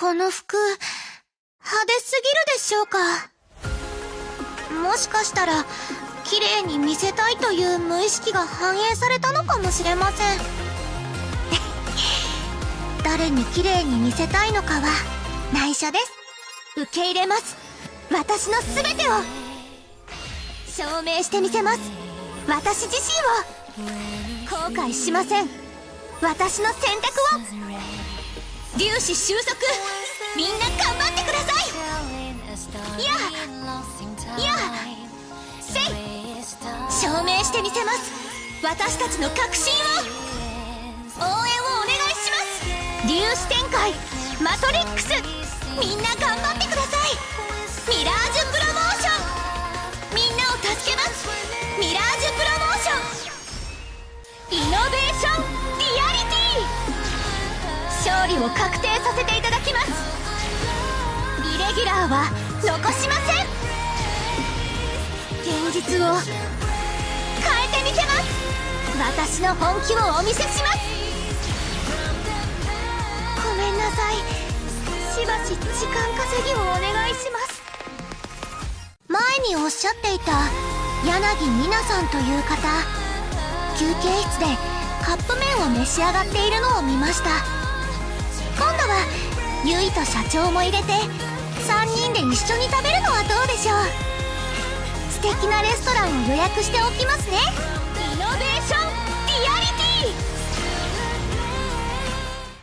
この服、派手すぎるでしょうか。もしかしたら、綺麗に見せたいという無意識が反映されたのかもしれません。誰に綺麗に見せたいのかは、内緒です。受け入れます。私の全てを。証明してみせます。私自身を。後悔しません。私の選択を。粒子収束。みんな頑張ってください。いや、いや、せい。証明してみせます。私たちの確信を。応援をお願いします。粒子展開。マトリックス。みんな頑張ってください。ミラージュプロモーション。みんなを助けます。ミラージュプロモーション。イノベーション。勝利を確定させていただきます。イレギュラーは残しません。現実を変えてみせます。私の本気をお見せします。ごめんなさい。しばし時間稼ぎをお願いします。前におっしゃっていた柳美奈さんという方休憩室でカップ麺を召し上がっているのを見ました。今度はゆいと社長も入れて3人で一緒に食べるのはどうでしょう。素敵なレストランを予約しておきますね。